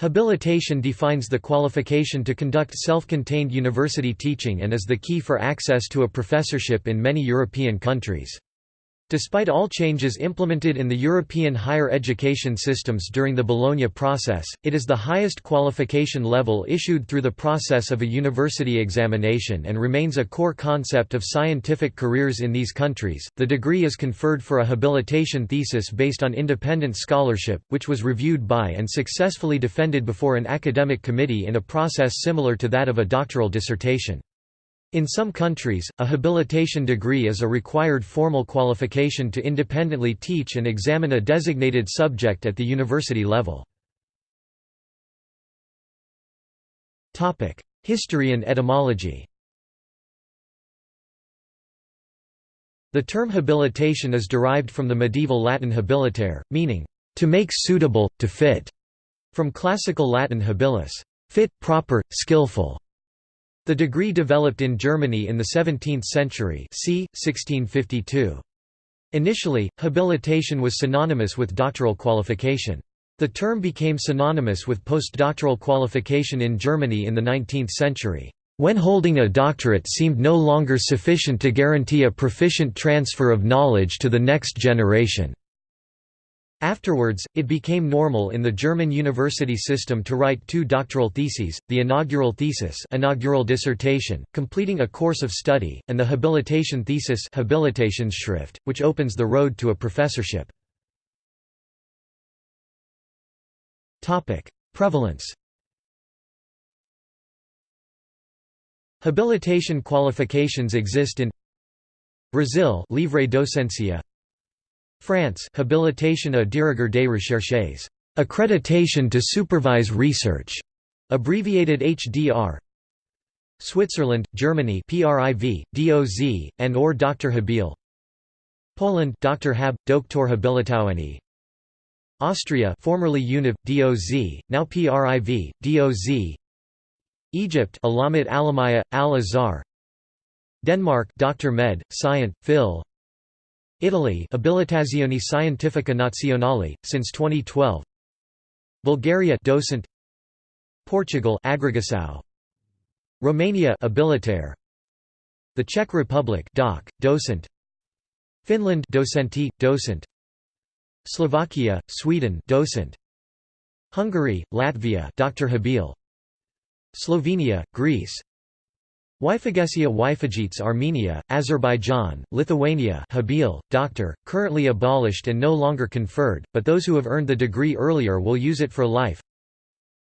Habilitation defines the qualification to conduct self-contained university teaching and is the key for access to a professorship in many European countries. Despite all changes implemented in the European higher education systems during the Bologna process, it is the highest qualification level issued through the process of a university examination and remains a core concept of scientific careers in these countries. The degree is conferred for a habilitation thesis based on independent scholarship, which was reviewed by and successfully defended before an academic committee in a process similar to that of a doctoral dissertation. In some countries, a habilitation degree is a required formal qualification to independently teach and examine a designated subject at the university level. History and etymology The term habilitation is derived from the medieval Latin habilitare, meaning, to make suitable, to fit, from classical Latin habilis, fit, proper, skillful. The degree developed in Germany in the 17th century c. 1652. Initially, habilitation was synonymous with doctoral qualification. The term became synonymous with postdoctoral qualification in Germany in the 19th century, when holding a doctorate seemed no longer sufficient to guarantee a proficient transfer of knowledge to the next generation. Afterwards, it became normal in the German university system to write two doctoral theses, the inaugural thesis inaugural dissertation, completing a course of study, and the habilitation thesis Habilitationsschrift, which opens the road to a professorship. Prevalence Habilitation qualifications exist in Brazil Livre Docencia France Habilitation à diriger des recherches, accreditation to supervise research, abbreviated HDR. Switzerland, Germany PRIV, DOZ, and or Dr. Habil. Poland Dr. Hab, Doktor Habilitowany. Austria formerly UNIV, DOZ, now PRIV, DOZ. Egypt Alamit Alamaya, Al-Azhar. Denmark Dr. Med, Scient, Phil. Italy Abilitazione Scientifica Nazionale, since 2012 Bulgaria docent. Portugal Agregação Romania Abilitare The Czech Republic doc, docent. Finland dosentti, docent. Slovakia, Sweden docent. Hungary, Latvia Dr. Habil. Slovenia, Greece Wyfagesia Wyfagits Armenia, Azerbaijan, Lithuania Habil, doctor, currently abolished and no longer conferred, but those who have earned the degree earlier will use it for life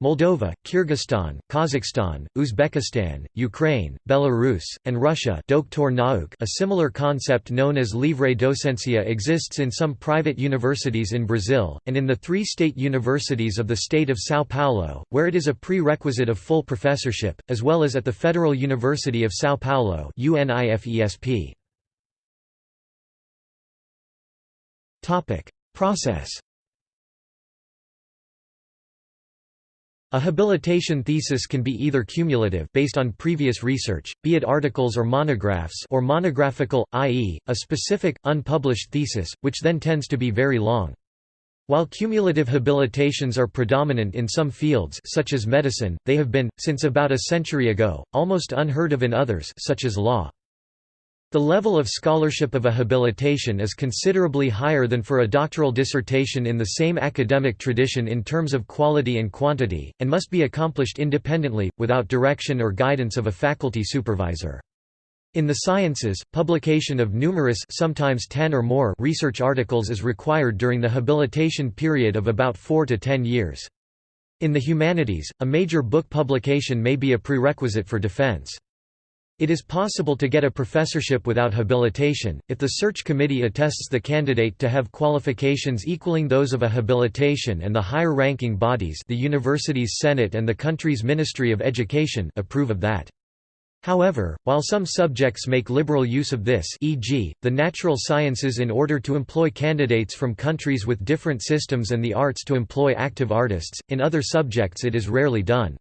Moldova, Kyrgyzstan, Kazakhstan, Uzbekistan, Ukraine, Belarus, and Russia a similar concept known as livre docencia exists in some private universities in Brazil, and in the three state universities of the state of São Paulo, where it is a prerequisite of full professorship, as well as at the Federal University of São Paulo Process A habilitation thesis can be either cumulative based on previous research, be it articles or monographs or monographical, i.e., a specific, unpublished thesis, which then tends to be very long. While cumulative habilitations are predominant in some fields such as medicine, they have been, since about a century ago, almost unheard of in others such as law. The level of scholarship of a habilitation is considerably higher than for a doctoral dissertation in the same academic tradition in terms of quality and quantity, and must be accomplished independently, without direction or guidance of a faculty supervisor. In the sciences, publication of numerous sometimes 10 or more research articles is required during the habilitation period of about 4 to 10 years. In the humanities, a major book publication may be a prerequisite for defense. It is possible to get a professorship without habilitation, if the search committee attests the candidate to have qualifications equaling those of a habilitation and the higher-ranking bodies the university's senate and the country's Ministry of Education approve of that. However, while some subjects make liberal use of this e.g., the natural sciences in order to employ candidates from countries with different systems and the arts to employ active artists, in other subjects it is rarely done.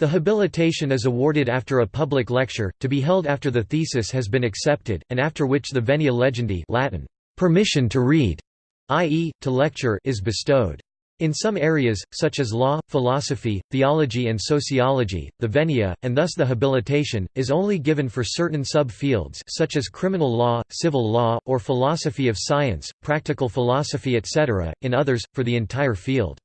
The habilitation is awarded after a public lecture, to be held after the thesis has been accepted, and after which the venia legendi Latin, permission to read, i.e., to lecture is bestowed. In some areas, such as law, philosophy, theology and sociology, the venia, and thus the habilitation, is only given for certain sub-fields such as criminal law, civil law, or philosophy of science, practical philosophy etc., in others, for the entire field.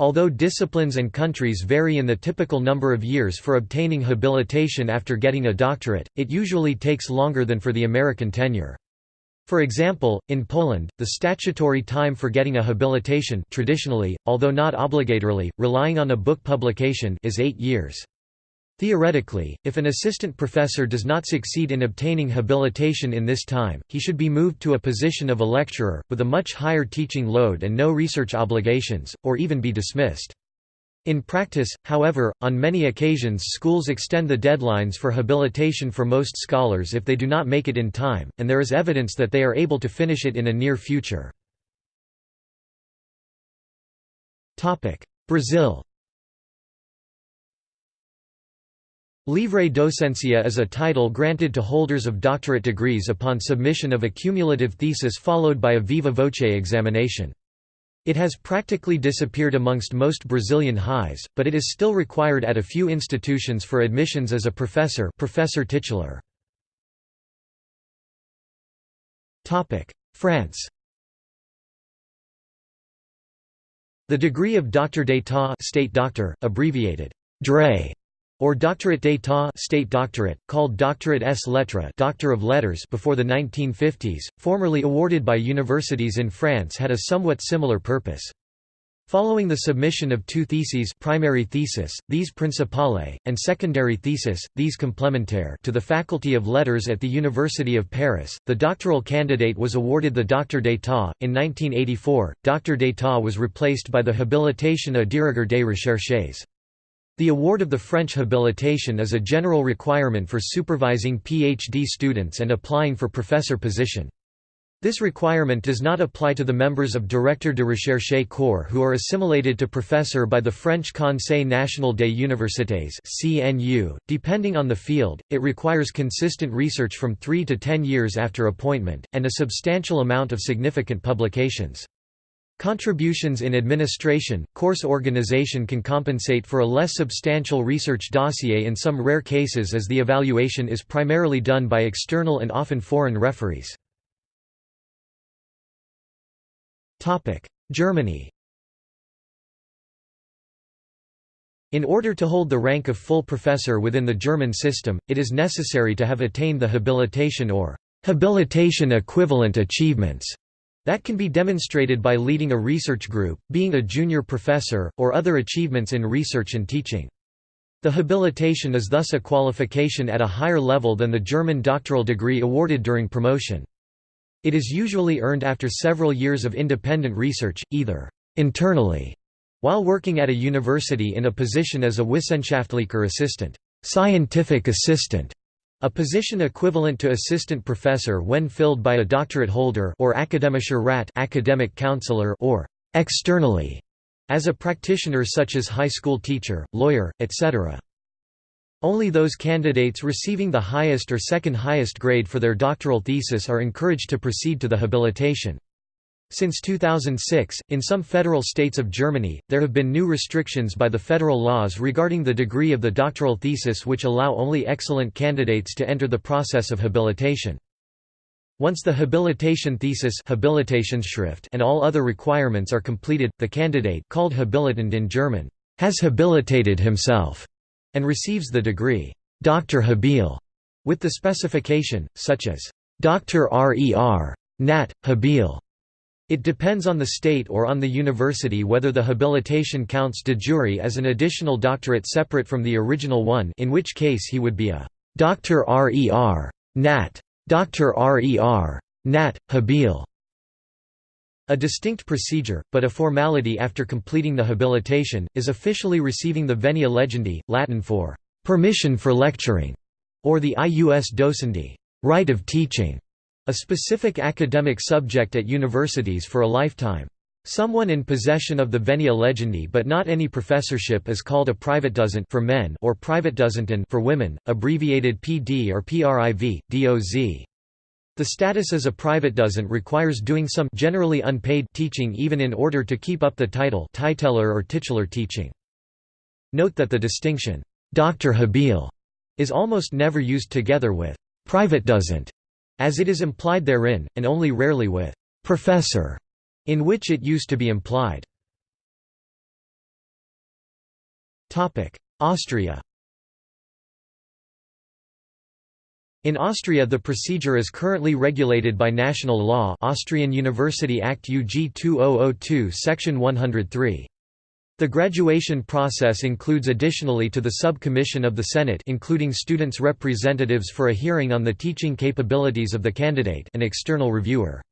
Although disciplines and countries vary in the typical number of years for obtaining habilitation after getting a doctorate, it usually takes longer than for the American tenure. For example, in Poland, the statutory time for getting a habilitation traditionally, although not obligatorily, relying on a book publication is eight years. Theoretically, if an assistant professor does not succeed in obtaining habilitation in this time, he should be moved to a position of a lecturer, with a much higher teaching load and no research obligations, or even be dismissed. In practice, however, on many occasions schools extend the deadlines for habilitation for most scholars if they do not make it in time, and there is evidence that they are able to finish it in a near future. Brazil Livre docencia is a title granted to holders of doctorate degrees upon submission of a cumulative thesis followed by a viva voce examination. It has practically disappeared amongst most Brazilian highs, but it is still required at a few institutions for admissions as a professor professor titular. France The degree of Doctor d'État state doctor, abbreviated DRE, or Doctorate d'état state doctorate, called Doctorate s Doctor of Letters before the 1950s, formerly awarded by universities in France had a somewhat similar purpose. Following the submission of two theses primary thesis, these principale, and secondary thesis, these complementaire to the Faculty of Letters at the University of Paris, the doctoral candidate was awarded the Doctor d'état. In 1984, Doctor d'état was replaced by the Habilitation à diriger des recherches. The award of the French habilitation is a general requirement for supervising PhD students and applying for professor position. This requirement does not apply to the members of Directeur de Recherche Corps who are assimilated to professor by the French Conseil National des Universités (CNU). Depending on the field, it requires consistent research from 3 to 10 years after appointment and a substantial amount of significant publications. Contributions in administration, course organization can compensate for a less substantial research dossier in some rare cases as the evaluation is primarily done by external and often foreign referees. Germany In order to hold the rank of full professor within the German system, it is necessary to have attained the habilitation or habilitation equivalent achievements that can be demonstrated by leading a research group, being a junior professor, or other achievements in research and teaching. The habilitation is thus a qualification at a higher level than the German doctoral degree awarded during promotion. It is usually earned after several years of independent research, either internally, while working at a university in a position as a wissenschaftlicher assistant, scientific assistant, a position equivalent to assistant professor when filled by a doctorate holder or Rat academic counselor or externally as a practitioner such as high school teacher, lawyer, etc. Only those candidates receiving the highest or second highest grade for their doctoral thesis are encouraged to proceed to the habilitation. Since 2006, in some federal states of Germany, there have been new restrictions by the federal laws regarding the degree of the doctoral thesis which allow only excellent candidates to enter the process of habilitation. Once the habilitation thesis and all other requirements are completed, the candidate called habilitant in German, has habilitated himself, and receives the degree, Dr. Habil, with the specification, such as, Dr. Rer. Nat. Habil. It depends on the state or on the university whether the habilitation counts de jure as an additional doctorate separate from the original one in which case he would be a Dr. Rer. Nat. Dr. Rer. Nat. Habil. A distinct procedure, but a formality after completing the habilitation, is officially receiving the venia legendi, Latin for permission for lecturing, or the ius docendi right of teaching. A specific academic subject at universities for a lifetime. Someone in possession of the venia legendi but not any professorship is called a private privatdozent for men or private privatdozentin for women, abbreviated PD or PRIV, DOZ. The status as a private Privatdozent requires doing some generally unpaid teaching even in order to keep up the title titeler or titular teaching. Note that the distinction, Dr. Habil, is almost never used together with private Privatdozent, as it is implied therein, and only rarely with Professor, in which it used to be implied. Austria In Austria the procedure is currently regulated by national law Austrian University Act UG 2002 section 103. The graduation process includes additionally to the sub-commission of the Senate including students' representatives for a hearing on the teaching capabilities of the candidate an external reviewer.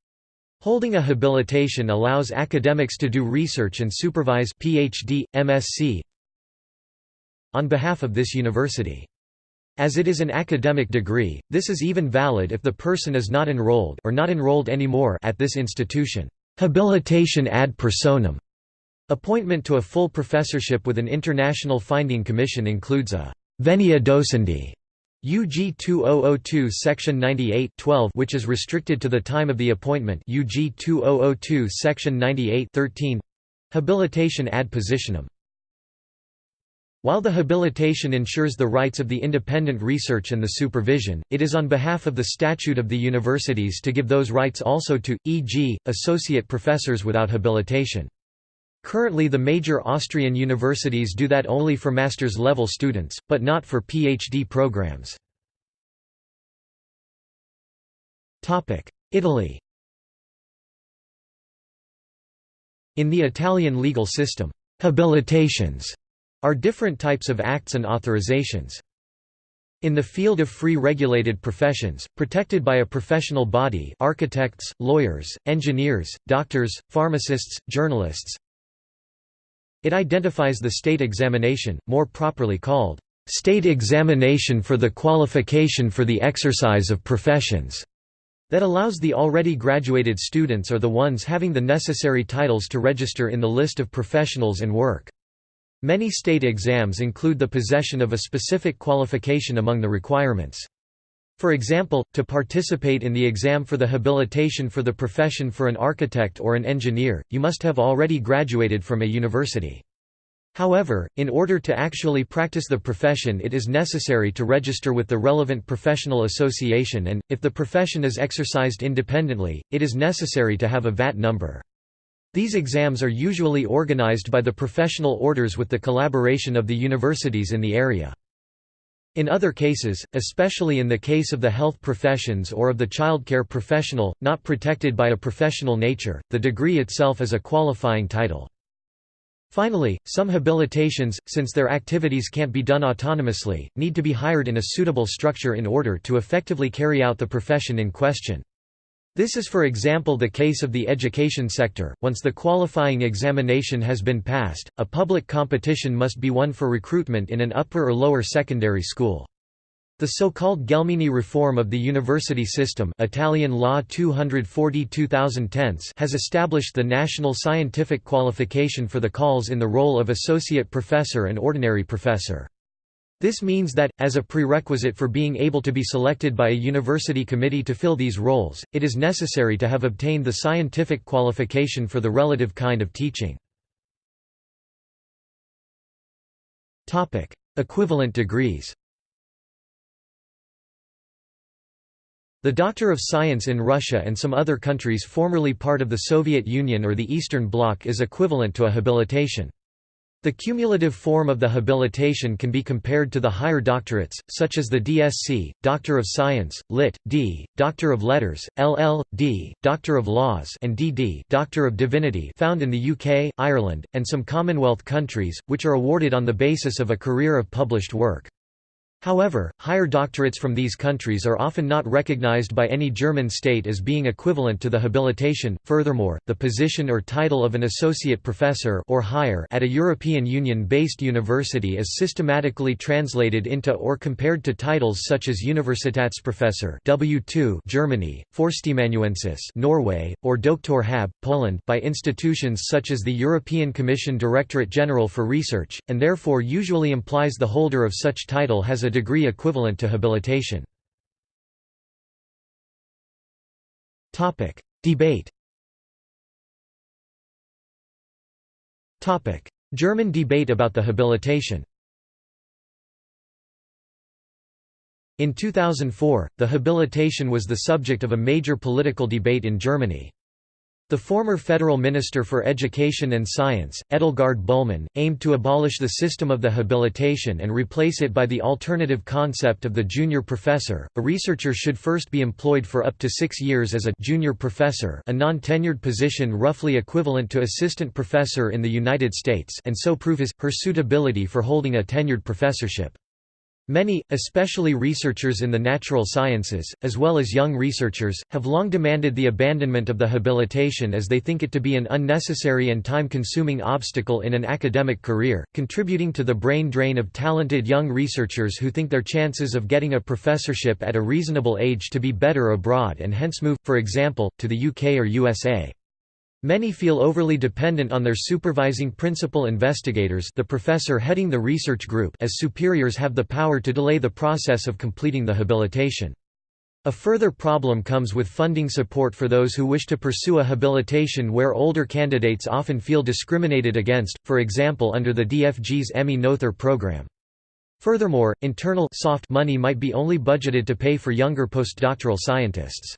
Holding a habilitation allows academics to do research and supervise PhD, MSc on behalf of this university. As it is an academic degree, this is even valid if the person is not enrolled or not enrolled anymore at this institution. Habilitation ad personam appointment to a full professorship with an international finding commission includes a venia docendi UG 2002 section 98 12 which is restricted to the time of the appointment UG 2002 section 98 13 habilitation ad positionem while the habilitation ensures the rights of the independent research and the supervision, it is on behalf of the statute of the universities to give those rights also to, e.g., associate professors without habilitation. Currently the major Austrian universities do that only for master's level students, but not for PhD programs. Italy In the Italian legal system, habilitations are different types of acts and authorizations. In the field of free regulated professions, protected by a professional body architects, lawyers, engineers, doctors, pharmacists, journalists it identifies the state examination, more properly called, "...state examination for the qualification for the exercise of professions", that allows the already graduated students or the ones having the necessary titles to register in the list of professionals and work. Many state exams include the possession of a specific qualification among the requirements. For example, to participate in the exam for the habilitation for the profession for an architect or an engineer, you must have already graduated from a university. However, in order to actually practice the profession it is necessary to register with the relevant professional association and, if the profession is exercised independently, it is necessary to have a VAT number. These exams are usually organized by the professional orders with the collaboration of the universities in the area. In other cases, especially in the case of the health professions or of the childcare professional, not protected by a professional nature, the degree itself is a qualifying title. Finally, some habilitations, since their activities can't be done autonomously, need to be hired in a suitable structure in order to effectively carry out the profession in question. This is for example the case of the education sector. Once the qualifying examination has been passed, a public competition must be won for recruitment in an upper or lower secondary school. The so-called Gelmini reform of the university system Italian Law 240 has established the national scientific qualification for the calls in the role of associate professor and ordinary professor. This means that, as a prerequisite for being able to be selected by a university committee to fill these roles, it is necessary to have obtained the scientific qualification for the relative kind of teaching. Equivalent degrees The Doctor of Science in Russia and some other countries formerly part of the Soviet Union or the Eastern Bloc is equivalent to a habilitation. The cumulative form of the habilitation can be compared to the higher doctorates, such as the DSc, Doctor of Science, Lit. D, Doctor of Letters, LL.D, Doctor of Laws and DD Doctor of Divinity found in the UK, Ireland, and some Commonwealth countries, which are awarded on the basis of a career of published work. However, higher doctorates from these countries are often not recognized by any German state as being equivalent to the habilitation. Furthermore, the position or title of an associate professor or higher at a European Union-based university is systematically translated into or compared to titles such as Universitätsprofessor W2 Germany, Førsteamanuensis Norway, or Doktor Hab Poland by institutions such as the European Commission Directorate General for Research, and therefore usually implies the holder of such title has a a degree equivalent to habilitation. Debate German debate about the habilitation In 2004, the habilitation was the subject of a major political debate in Germany. The former federal minister for education and science, Edelgard Bulmahn, aimed to abolish the system of the habilitation and replace it by the alternative concept of the junior professor. A researcher should first be employed for up to six years as a junior professor, a non-tenured position roughly equivalent to assistant professor in the United States, and so prove his her suitability for holding a tenured professorship. Many, especially researchers in the natural sciences, as well as young researchers, have long demanded the abandonment of the habilitation as they think it to be an unnecessary and time-consuming obstacle in an academic career, contributing to the brain drain of talented young researchers who think their chances of getting a professorship at a reasonable age to be better abroad and hence move, for example, to the UK or USA. Many feel overly dependent on their supervising principal investigators the professor heading the research group as superiors have the power to delay the process of completing the habilitation. A further problem comes with funding support for those who wish to pursue a habilitation where older candidates often feel discriminated against, for example under the DFG's Emmy Noether program. Furthermore, internal soft money might be only budgeted to pay for younger postdoctoral scientists.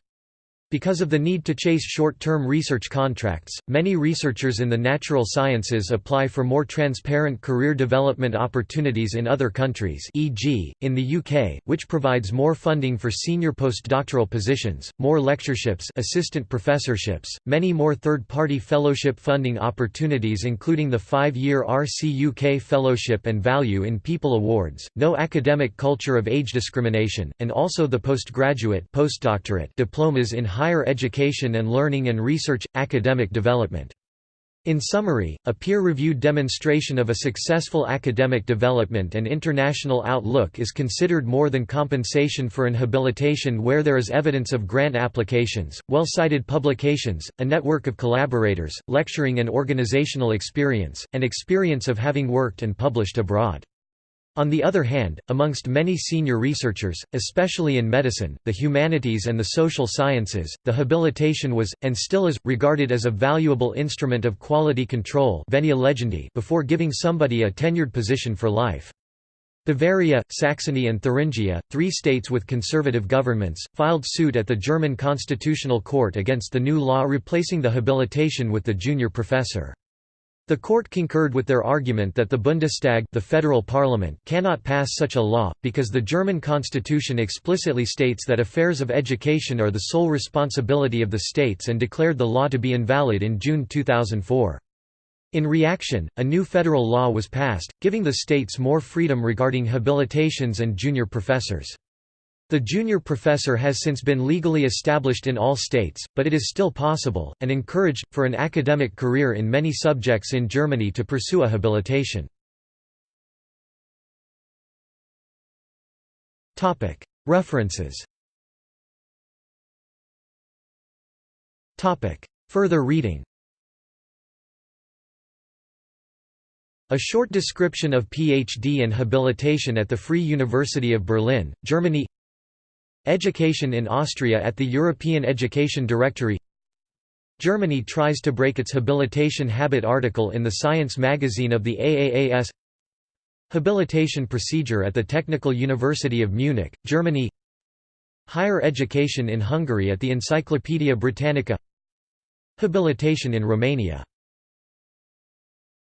Because of the need to chase short-term research contracts, many researchers in the natural sciences apply for more transparent career development opportunities in other countries e.g., in the UK, which provides more funding for senior postdoctoral positions, more lectureships assistant professorships, many more third-party fellowship funding opportunities including the five-year RCUK Fellowship and Value in People Awards, no academic culture of age discrimination, and also the postgraduate postdoctorate diplomas in higher education and learning and research, academic development. In summary, a peer-reviewed demonstration of a successful academic development and international outlook is considered more than compensation for an habilitation where there is evidence of grant applications, well-cited publications, a network of collaborators, lecturing and organizational experience, and experience of having worked and published abroad. On the other hand, amongst many senior researchers, especially in medicine, the humanities and the social sciences, the habilitation was, and still is, regarded as a valuable instrument of quality control before giving somebody a tenured position for life. Bavaria, Saxony and Thuringia, three states with conservative governments, filed suit at the German Constitutional Court against the new law replacing the habilitation with the junior professor. The court concurred with their argument that the Bundestag the federal parliament cannot pass such a law, because the German constitution explicitly states that affairs of education are the sole responsibility of the states and declared the law to be invalid in June 2004. In reaction, a new federal law was passed, giving the states more freedom regarding habilitations and junior professors. The junior professor has since been legally established in all states, but it is still possible, and encouraged, for an academic career in many subjects in Germany to pursue a habilitation. References. Further reading. A short description of PhD and habilitation at the Free University of Berlin, Germany Education in Austria at the European Education Directory. Germany tries to break its habilitation habit article in the Science magazine of the AAAS Habilitation procedure at the Technical University of Munich, Germany. Higher education in Hungary at the Encyclopædia Britannica. Habilitation in Romania